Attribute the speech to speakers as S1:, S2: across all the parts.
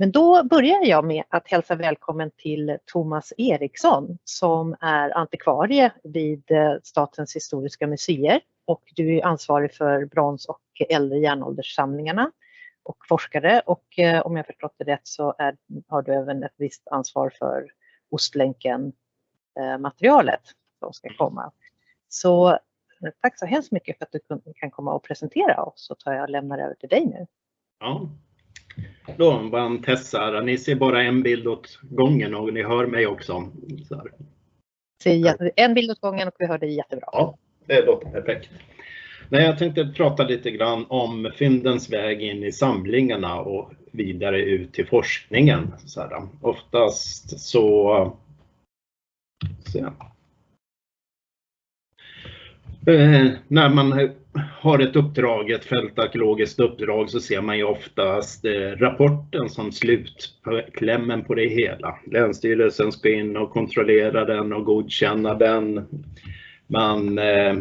S1: Men då börjar jag med att hälsa välkommen till Thomas Eriksson som är antikvarie vid eh, Statens historiska museer och du är ansvarig för brons och äldre järnålderssamlingarna och forskare och eh, om jag förstått det rätt så är, har du även ett visst ansvar för Ostlänken-materialet. Eh, som ska komma. Så tack så hemskt mycket för att du kan komma och presentera oss så tar jag och lämnar över till dig nu.
S2: Ja, då var en testar. Ni ser bara en bild åt gången och ni hör mig också.
S1: En bild åt gången och vi hör dig jättebra.
S2: Ja, det låter perfekt. Nej, jag tänkte prata lite grann om fyndens väg in i samlingarna och vidare ut till forskningen. Så här, oftast så... så Eh, när man har ett uppdrag, ett fältarkeologiskt uppdrag, så ser man ju oftast eh, rapporten som slutklämmen på det hela. Länsstyrelsen ska in och kontrollera den och godkänna den. Man eh,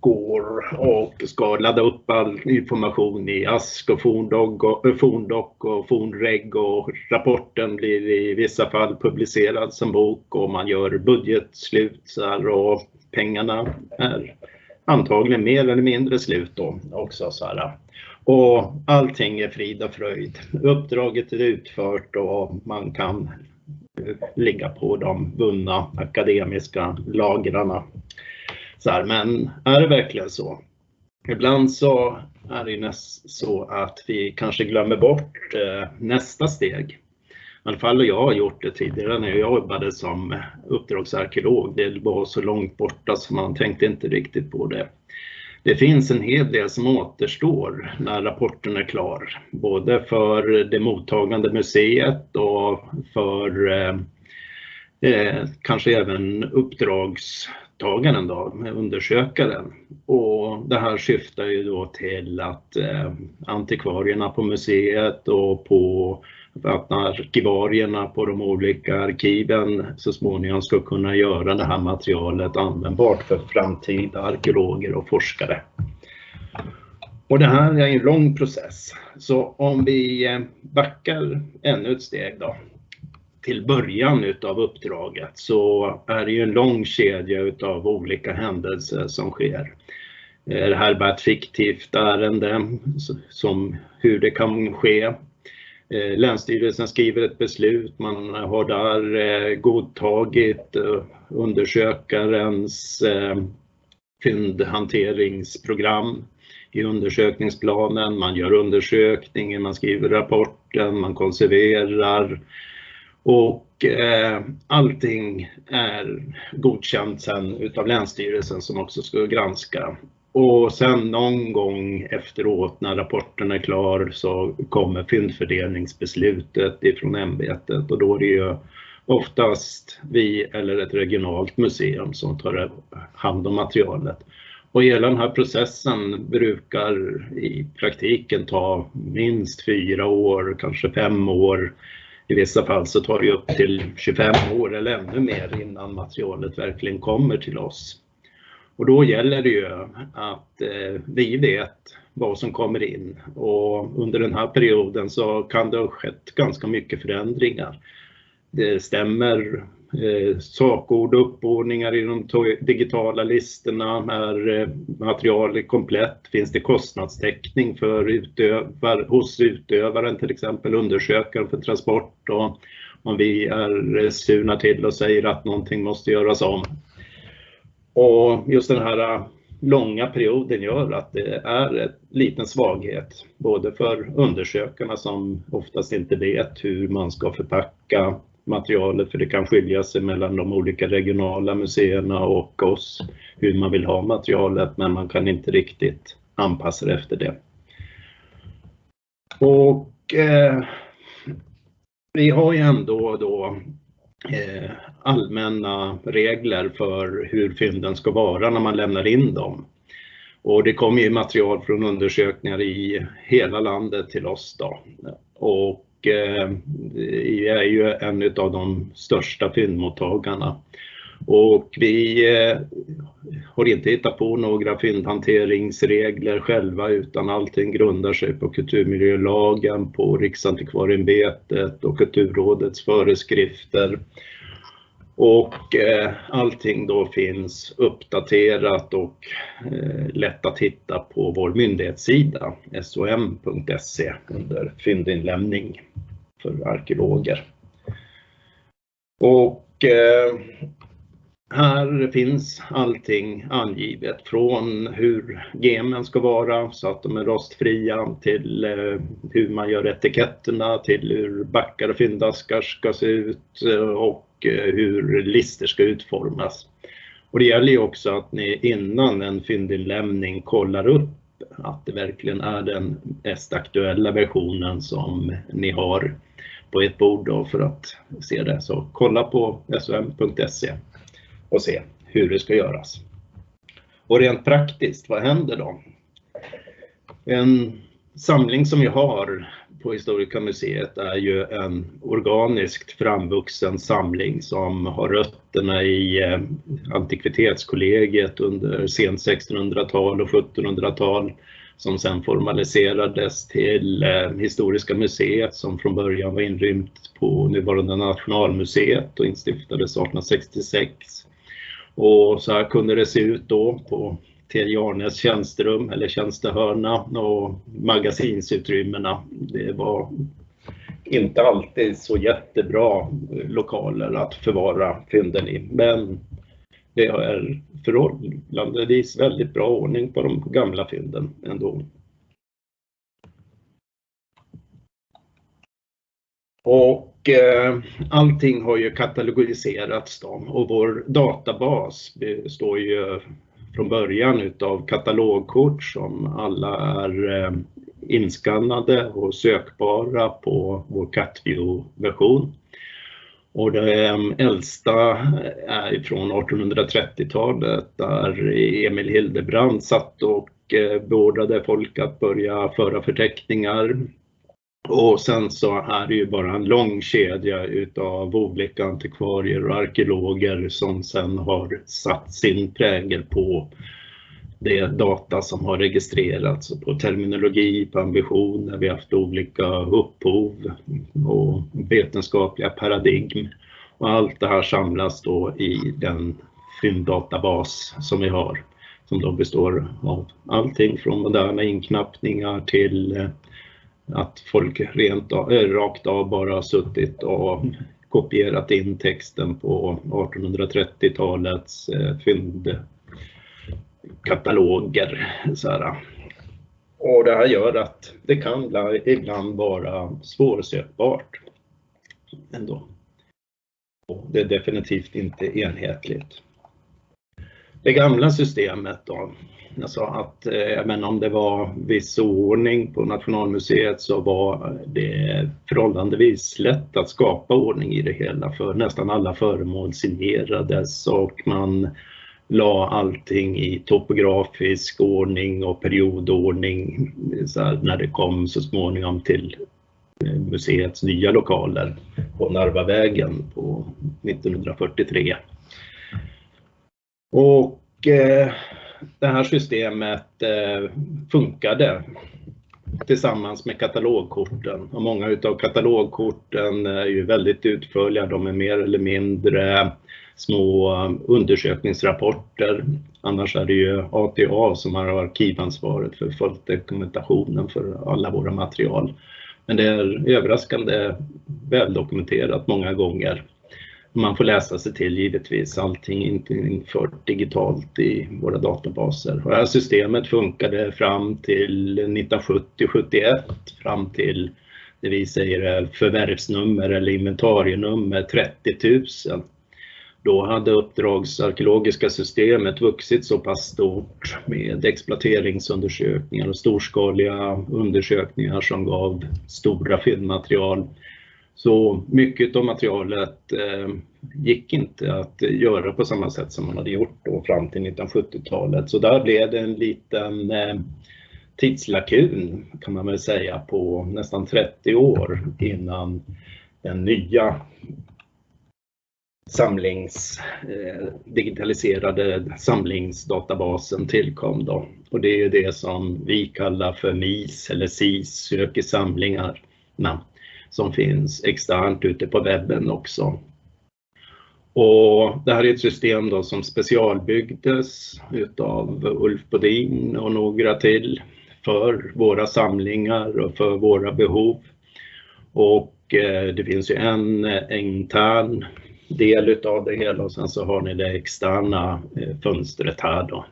S2: går och ska ladda upp all information i ASK och eh, forndock och fornreg och rapporten blir i vissa fall publicerad som bok och man gör budgetslutsar och pengarna är antagligen mer eller mindre slut då också. Så här. Och allting är frid och fröjd. Uppdraget är utfört och man kan ligga på de vunna akademiska lagrarna. Så här, men är det verkligen så? Ibland så är det så att vi kanske glömmer bort eh, nästa steg i alla fall jag har gjort det tidigare när jag jobbade som uppdragsarkeolog. Det var så långt borta så man tänkte inte riktigt på det. Det finns en hel del som återstår när rapporten är klar, både för det mottagande museet och för eh, eh kanske även uppdragstagaren, då, undersökaren. Och det här syftar ju då till att eh, antikvarierna på museet och på att arkivarierna på de olika arkiven så småningom ska kunna göra det här materialet användbart för framtida arkeologer och forskare. Och det här är en lång process. Så om vi eh, backar ännu ett steg då till början utav uppdraget så är det ju en lång kedja utav olika händelser som sker. Är det här bara ett fiktivt ärende som hur det kan ske Eh, länsstyrelsen skriver ett beslut, man har där eh, godtagit eh, undersökarens fyndhanteringsprogram i undersökningsplanen, man gör undersökningen, man skriver rapporten, man konserverar och allting är godkänt sen utav Länsstyrelsen som också ska granska. Och sen någon gång efteråt när rapporten är klar så kommer fyndfördelningsbeslutet ifrån ämbetet och då är det ju oftast vi eller ett regionalt museum som tar hand om materialet. Och hela den här processen brukar i praktiken ta minst fyra år, kanske fem år. I vissa fall så tar det upp till 25 år eller ännu mer innan materialet verkligen kommer till oss. Och då gäller det ju att eh, vi vet vad som kommer in och under den här perioden så kan det ha skett ganska mycket förändringar. Det stämmer eh, sakord och uppordningar i de digitala listorna. Är eh, materialet komplett? Finns det kostnadstäckning för utövar, hos utövaren, till exempel undersökaren för transport? Och om vi är eh, sugna till och säger att någonting måste göras om och just den här äh, långa perioden gör att det är en liten svaghet, både för undersökarna som oftast inte vet hur man ska förpacka materialet, för det kan skilja sig mellan de olika regionala museerna och oss, hur man vill ha materialet, men man kan inte riktigt anpassa det efter det. Och eh, vi har ju ändå då eh, allmänna regler för hur fynden ska vara när man lämnar in dem. Och det kommer ju material från undersökningar i hela landet till oss då. Och eh, vi är ju en av de största fyndmottagarna. Och vi eh, har inte hittat på några fyndhanteringsregler själva utan allting grundar sig på kulturmiljölagen, på Riksantikvarieämbetet och Kulturrådets föreskrifter. Och eh, allting då finns uppdaterat och eh, lätt att hitta på vår myndighetssida som.se under fyndinlämning för arkeologer. Och eh, här finns allting angivet från hur gemen ska vara så att de är rostfria till eh, hur man gör etiketterna till hur backar och fyndaskar ska se ut eh, och eh, hur lister ska utformas. Och det gäller ju också att ni innan en fyndinlämning kollar upp att det verkligen är den mest aktuella versionen som ni har på ett bord då för att se det. Så kolla på som.se och se hur det ska göras. Och rent praktiskt, vad händer då? En samling som vi har på Historiska museet är ju en organiskt framvuxen samling som har rötterna i eh, antikvitetskollegiet under sent 1600-tal och 1700-tal som sen formaliserades till eh, Historiska museet som från början var inrymt på nuvarande Nationalmuseet och instiftades 1866. Och så här kunde det se ut då på TJ Arnes tjänsterum eller tjänstehörna och magasinsutrymmena. Det var inte alltid så jättebra lokaler att förvara fynden i, men det är förhållandevis väldigt bra ordning på de gamla fynden ändå. Och eh, allting har ju katalogiserats då och vår databas består ju från början utav katalogkort som alla är eh, inskannade och sökbara på vår CatView-version. Och det äldsta är från 1830-talet där Emil Hildebrand satt och eh, beordrade folk att börja föra förteckningar. Och sen så är det ju bara en lång kedja utav olika antikvarier och arkeologer som sen har satt sin prägel på det data som har registrerats på terminologi, på ambitioner, vi har haft olika upphov och vetenskapliga paradigm. Och allt det här samlas då i den fynddatabas som vi har som då består av allting från moderna inknappningar till eh, att folk rent av, eh, rakt av bara har suttit och kopierat in texten på 1830-talets eh, fyndkataloger. Så här. Och det här gör att det kan ibland vara svårsökbart ändå. Och det är definitivt inte enhetligt. Det gamla systemet då, alltså att eh, även om det var viss ordning på Nationalmuseet så var det förhållandevis lätt att skapa ordning i det hela för nästan alla föremål signerades och man la allting i topografisk ordning och periodordning så när det kom så småningom till eh, museets nya lokaler på Narvavägen på 1943. Och eh, det här systemet eh, funkade tillsammans med katalogkorten. Och många utav katalogkorten är ju väldigt utförliga, de är mer eller mindre små undersökningsrapporter. Annars är det ju ATA som har arkivansvaret för dokumentationen för alla våra material. Men det är överraskande väldokumenterat många gånger. Man får läsa sig till givetvis, allting är inte infört digitalt i våra databaser. Och det här systemet funkade fram till 1970-71, fram till det vi säger förvärvsnummer eller inventarienummer 30 000. Då hade uppdragsarkeologiska systemet vuxit så pass stort med exploateringsundersökningar och storskaliga undersökningar som gav stora fyndmaterial. Så mycket av materialet eh, gick inte att göra på samma sätt som man hade gjort då fram till 1970-talet. Så där blev det en liten eh, tidslakun kan man väl säga på nästan 30 år innan den nya samlings, eh, digitaliserade samlingsdatabasen tillkom då. Och det är ju det som vi kallar för MIS eller SIS, sök i namn som finns externt ute på webben också. Och det här är ett system då som specialbyggdes utav Ulf Bodin och några till för våra samlingar och för våra behov. Och eh, det finns ju en eh, intern del utav det hela och sen så har ni det externa eh, fönstret här då.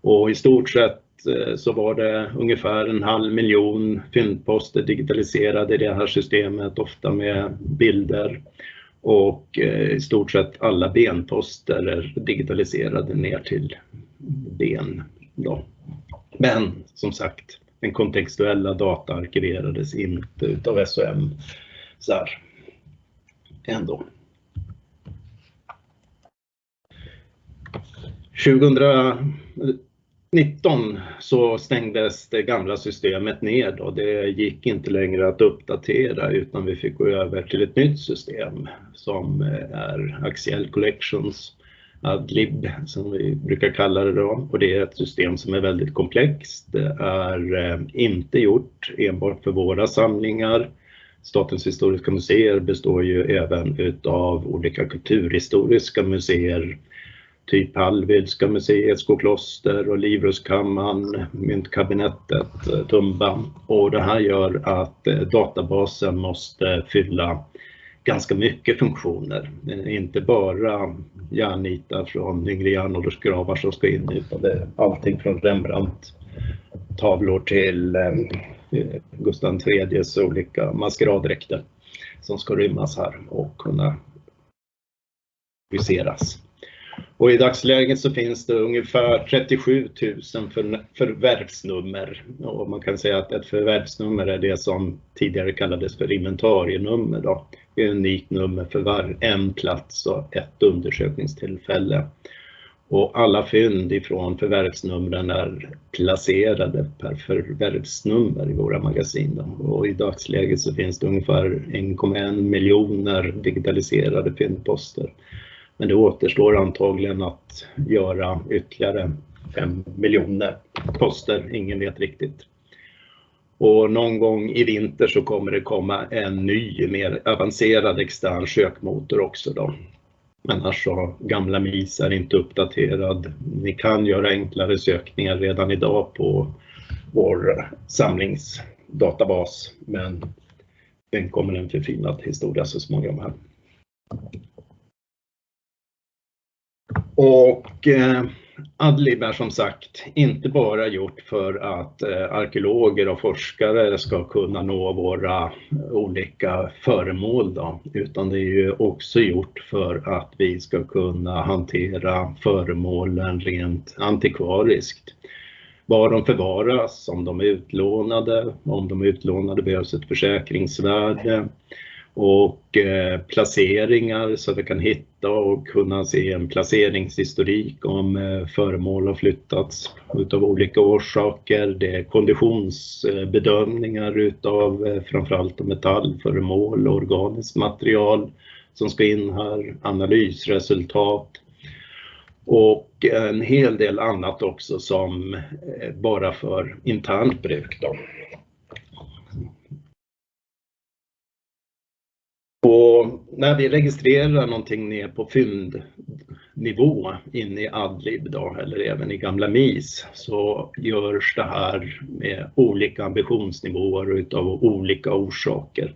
S2: Och i stort sett Eh, så var det ungefär en halv miljon fyndposter digitaliserade i det här systemet, ofta med bilder. Och eh, i stort sett alla benposter är digitaliserade ner till ben. Då. Men som sagt, den kontextuella data arkiverades inte utav SOM. Så här. Ändå. 2019 så stängdes det gamla systemet ner och det gick inte längre att uppdatera utan vi fick gå över till ett nytt system som eh, är Axial Collections Adlib som vi brukar kalla det då och det är ett system som är väldigt komplext. Det är eh, inte gjort enbart för våra samlingar. Statens historiska museer består ju även utav olika kulturhistoriska museer typ Hallwylska museet, Skokloster och Livrustkammaren, Myntkabinettet, eh, Tumba. Och det här gör att eh, databasen måste fylla ganska mycket funktioner. Eh, inte bara järnnitar från yngre järnåldersgravar som ska in utan det är allting från Rembrandt tavlor till Gustav IIIs olika maskeraddräkter som ska rymmas här och kunna viseras. Och i dagsläget så finns det ungefär 37 000 för, förvärvsnummer. Och man kan säga att ett förvärvsnummer är det som tidigare kallades för inventarienummer. Då. Det är ett unikt nummer för var en plats och ett undersökningstillfälle. Och alla fynd ifrån förvärvsnumren är placerade per förvärvsnummer i våra magasin. Då. Och i dagsläget så finns det ungefär 1,1 miljoner digitaliserade fyndposter. Men det återstår antagligen att göra ytterligare 5 miljoner poster, ingen vet riktigt. Och någon gång i vinter så kommer det komma en ny, mer avancerad extern sökmotor också då. Annars så gamla MIS är inte uppdaterad. Ni kan göra enklare sökningar redan idag på vår samlingsdatabas, men den kommer en förfinad historia så småningom här. Och eh, Adlib är som sagt inte bara gjort för att eh, arkeologer och forskare ska kunna nå våra olika föremål då, utan det är ju också gjort för att vi ska kunna hantera föremålen rent antikvariskt. Var de förvaras, om de är utlånade, om de är utlånade behövs ett försäkringsvärde och eh, placeringar så att vi kan hitta och kunna se en placeringshistorik om eh, föremål har flyttats utav olika orsaker. Det är konditionsbedömningar utav eh, framförallt metallföremål och organiskt material som ska in här, analysresultat och eh, en hel del annat också som eh, bara för internt bruk. Då. På, när vi registrerar någonting ner på fyndnivå inne i Adlib då, eller även i gamla MIS så görs det här med olika ambitionsnivåer utav olika orsaker.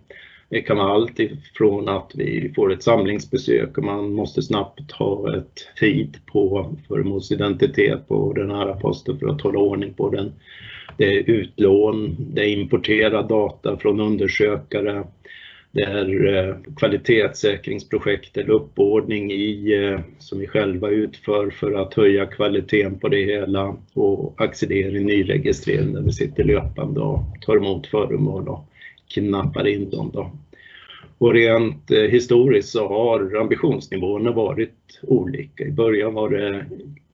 S2: Det kan vara allt ifrån att vi får ett samlingsbesök och man måste snabbt ha ett feed på föremålsidentitet på den här posten för att hålla ordning på den. Det är utlån, det är importerad data från undersökare, det är eh, kvalitetssäkringsprojekt eller uppordning i, eh, som vi själva utför för att höja kvaliteten på det hela och accelerering, nyregistrering där vi sitter löpande och tar emot föremål och knappar in dem. Då. Och rent eh, historiskt så har ambitionsnivåerna varit olika. I början var det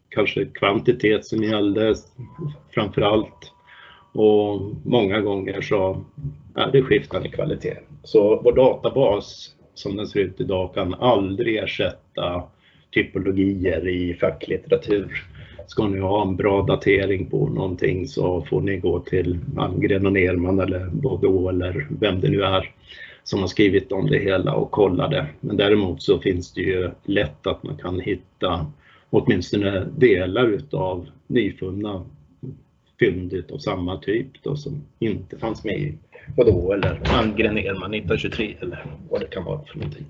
S2: kanske kvantitet som gällde framför allt och många gånger så är det skiftande kvalitet. Så vår databas som den ser ut idag kan aldrig ersätta typologier i facklitteratur. Ska ni ha en bra datering på någonting så får ni gå till Almgren och Nerman eller Baudot eller vem det nu är som har skrivit om det hela och kolla det. Men däremot så finns det ju lätt att man kan hitta åtminstone delar utav nyfunna fynd av samma typ då, som inte fanns med i vadå eller Almgren Nerman 1923 eller vad det kan vara för någonting.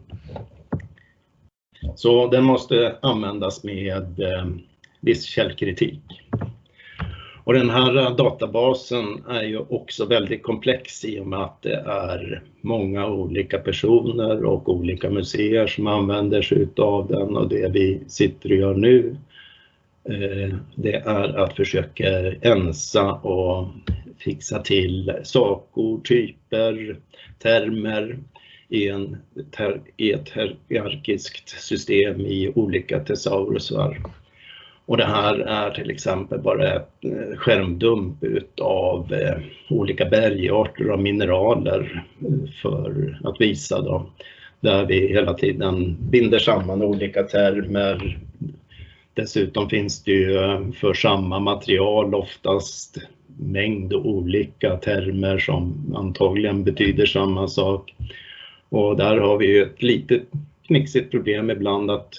S2: Så den måste användas med eh, viss källkritik. Och den här databasen är ju också väldigt komplex i och med att det är många olika personer och olika museer som använder sig av den och det vi sitter och gör nu Eh, det är att försöka ensa och fixa till sakord, typer, termer i, en, i ett hierarkiskt system i olika tesaurusar. Och det här är till exempel bara ett eh, skärmdump utav eh, olika bergarter och mineraler för att visa då, där vi hela tiden binder samman olika termer. Dessutom finns det ju eh, för samma material oftast mängd olika termer som antagligen betyder samma sak. Och där har vi ju ett litet knixigt problem ibland att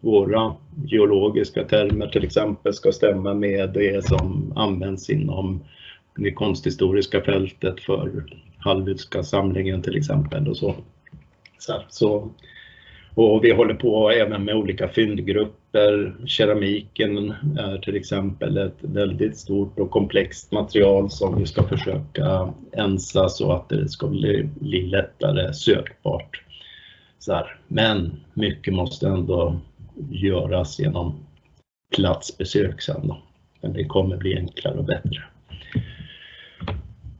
S2: våra geologiska termer till exempel ska stämma med det som används inom det konsthistoriska fältet för Hallwylska samlingen till exempel och så. så. Och vi håller på även med olika fyndgrupper. Keramiken är till exempel ett väldigt stort och komplext material som vi ska försöka ensa så att det ska bli, bli lättare sökbart. Så här. Men mycket måste ändå göras genom platsbesök sen då. Men det kommer bli enklare och bättre.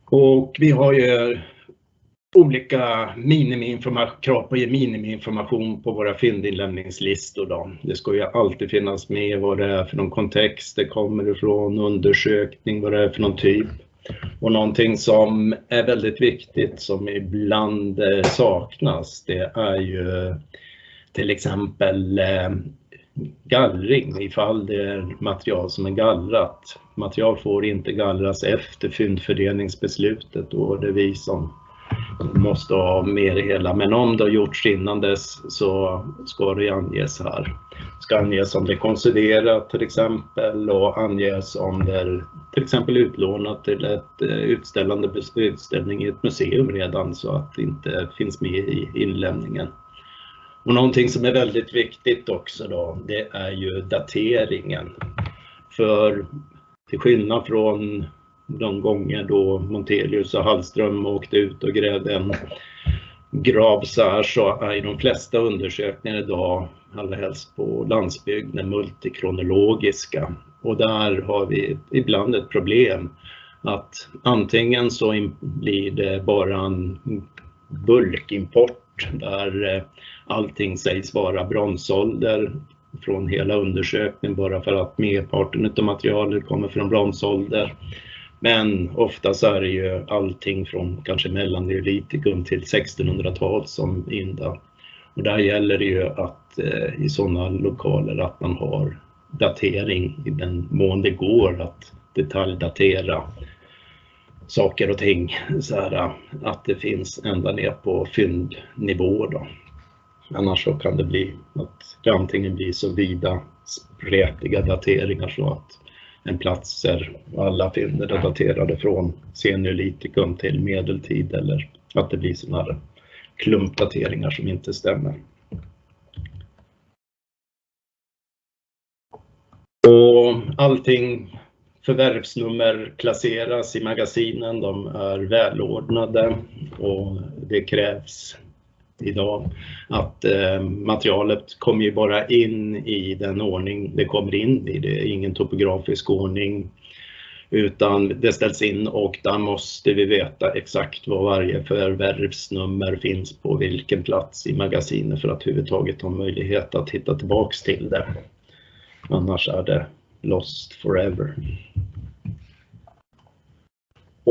S2: Och vi har ju olika krav på minimiinformation på våra fyndinlämningslistor. Då. Det ska ju alltid finnas med vad det är för någon kontext det kommer ifrån, undersökning, vad det är för någon typ. Och någonting som är väldigt viktigt som ibland eh, saknas det är ju till exempel eh, gallring ifall det är material som är gallrat. Material får inte gallras efter fyndfördelningsbeslutet och det är vi som måste ha med det hela. Men om det har gjorts innan dess så ska det anges här. Det ska anges om det är konserverat till exempel och anges om det är till exempel utlånat till ett eh, utställande utställning i ett museum redan så att det inte finns med i inlämningen. Och någonting som är väldigt viktigt också då, det är ju dateringen. För till skillnad från de gånger då Montelius och Hallström åkte ut och grävde en grav så här så är de flesta undersökningar idag, allra helst på landsbygden, multikronologiska. Och där har vi ibland ett problem att antingen så blir det bara en bulkimport där eh, allting sägs vara bronsålder från hela undersökningen bara för att merparten av materialet kommer från bronsålder. Men oftast är det ju allting från kanske mellanneolitikum till 1600-tal som inda. Och där gäller det ju att eh, i sådana lokaler att man har datering i den mån det går att detaljdatera saker och ting. Så här, att det finns ända ner på fyndnivå. Då. Annars så kan det bli att det antingen blir så vida spretiga dateringar så att en plats alla fynd är daterade från seniolitikum till medeltid eller att det blir sådana här klumpdateringar som inte stämmer. Och allting förvärvsnummer klasseras i magasinen, de är välordnade och det krävs idag. Att eh, materialet kommer ju bara in i den ordning det kommer in i. Det är ingen topografisk ordning utan det ställs in och där måste vi veta exakt vad varje förvärvsnummer finns på vilken plats i magasinet för att överhuvudtaget ha möjlighet att hitta tillbaks till det. Annars är det lost forever.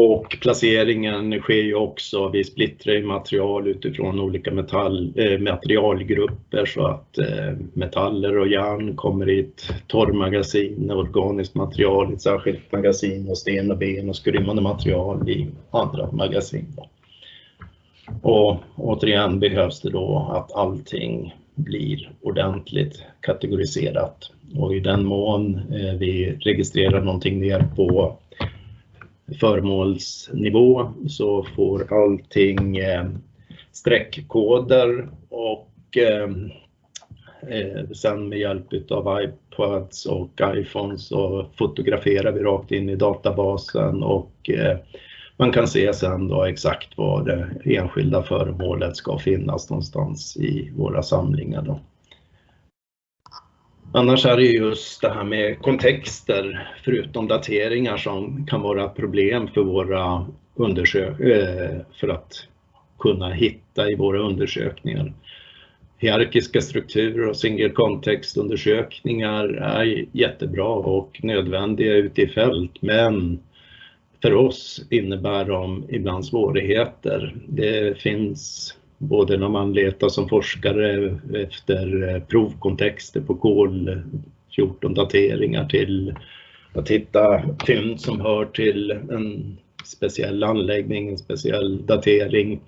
S2: Och placeringen sker ju också, vi splittrar ju material utifrån olika metall, eh, materialgrupper så att eh, metaller och järn kommer i ett torrmagasin, organiskt material i ett särskilt magasin och sten och ben och skrymmande material i andra magasin. Och återigen behövs det då att allting blir ordentligt kategoriserat och i den mån eh, vi registrerar någonting ner på föremålsnivå så får allting eh, streckkoder och eh, eh sen med hjälp av iPads och iPhones så fotograferar vi rakt in i databasen och eh, man kan se sen då exakt var det enskilda föremålet ska finnas någonstans i våra samlingar. Då. Annars är det just det här med kontexter, förutom dateringar, som kan vara problem för våra undersökningar, eh, för att kunna hitta i våra undersökningar. Hierarkiska strukturer och single context-undersökningar är jättebra och nödvändiga ute i fält, men för oss innebär de ibland svårigheter. Det finns både när man letar som forskare efter eh, provkontexter på kol 14 dateringar till att hitta fynd som hör till en speciell anläggning, en speciell datering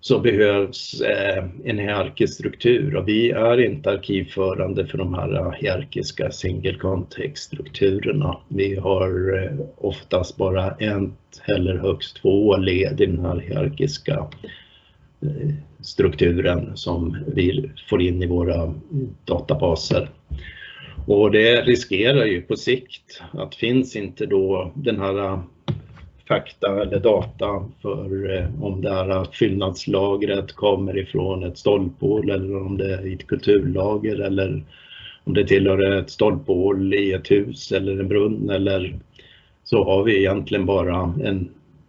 S2: så behövs eh, en hierarkisk struktur och vi är inte arkivförande för de här hierarkiska single context-strukturerna. Vi har eh, oftast bara ett eller högst två led i den här hierarkiska strukturen som vi får in i våra databaser. Och det riskerar ju på sikt att finns inte då den här äh, fakta eller data för äh, om det här fyllnadslagret kommer ifrån ett stolphål eller om det är ett kulturlager eller om det tillhör ett stolphål i ett hus eller en brunn eller så har vi egentligen bara en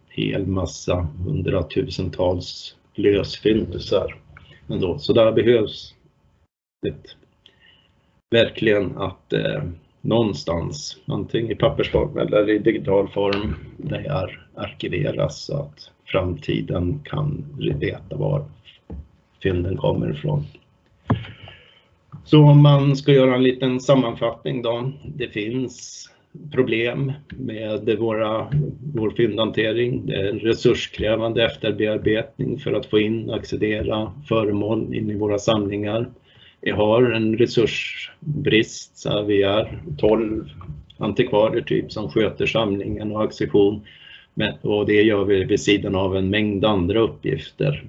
S2: hel massa hundratusentals lösfyndisar. ändå. Så där behövs det verkligen att eh, någonstans, antingen i pappersform eller i digital form, det här arkiveras så att framtiden kan veta var fynden kommer ifrån. Så om man ska göra en liten sammanfattning då. Det finns problem med våra, vår fyndhantering. Det är resurskrävande efterbearbetning för att få in och accedera föremål in i våra samlingar. Vi har en resursbrist, så vi är 12 antikvarier typ som sköter samlingen och accession. Och det gör vi vid sidan av en mängd andra uppgifter.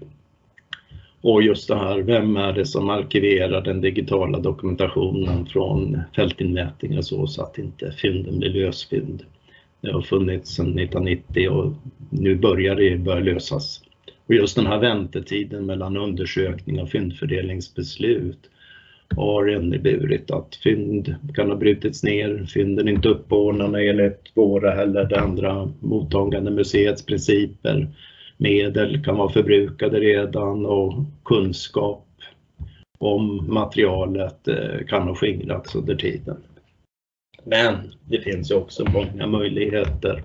S2: Och just det här, vem är det som arkiverar den digitala dokumentationen från fältinmätningar så, så att inte fynden blir lösfynd. Det har funnits sedan 1990 och nu börjar det börja lösas. Och just den här väntetiden mellan undersökning och fyndfördelningsbeslut har inneburit att fynd kan ha brutits ner, fynden är inte uppordnade enligt våra eller det andra mottagande museets principer. Medel kan vara förbrukade redan och kunskap om materialet eh, kan ha skingrats under tiden. Men det finns ju också många möjligheter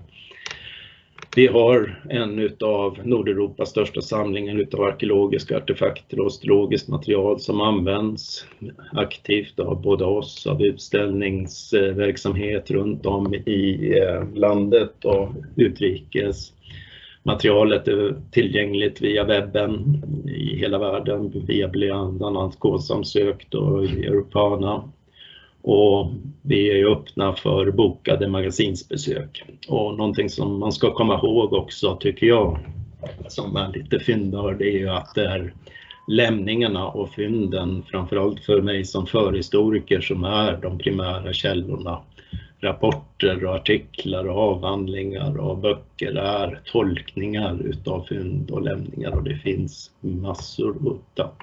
S2: vi har en av Nordeuropas största samlingar utav arkeologiska artefakter och astrologiskt material som används aktivt av både oss, av utställningsverksamhet runt om i eh, landet och utrikes. Materialet är tillgängligt via webben i hela världen via bland annat KSAM-sökt och Europana och vi är öppna för bokade magasinsbesök. Och någonting som man ska komma ihåg också tycker jag, som är lite fyndnörd, är ju att det är lämningarna och fynden, framförallt för mig som förhistoriker, som är de primära källorna. Rapporter och artiklar och avhandlingar och böcker är tolkningar utav fynd och lämningar och det finns massor att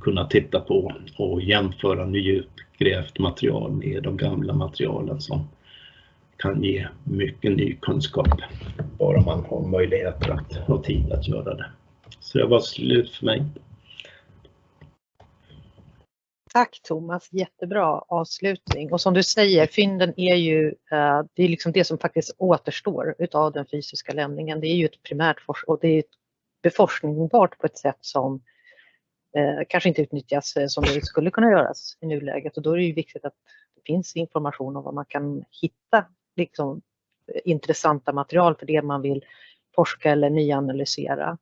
S2: kunna titta på och jämföra nyutgrävt material med de gamla materialen som kan ge mycket ny kunskap. Bara man har möjligheter att ha tid att göra det. Så det var slut för mig.
S1: Tack Thomas, jättebra avslutning. Och som du säger, fynden är ju eh, det, är liksom det som faktiskt återstår utav den fysiska lämningen. Det är ju ett primärt och det är beforskningbart på ett sätt som eh, kanske inte utnyttjas eh, som det skulle kunna göras i nuläget. Och då är det ju viktigt att det finns information om vad man kan hitta liksom, intressanta material för det man vill forska eller nyanalysera.